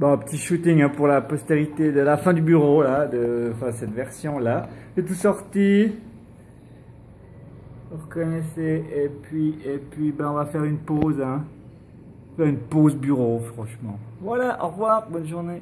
Bon, petit shooting hein, pour la postérité de la fin du bureau, là, de enfin, cette version-là. C'est tout sorti. Vous reconnaissez. Et puis, et puis ben, on va faire une pause. Hein. Faire une pause bureau, franchement. Voilà, au revoir, bonne journée.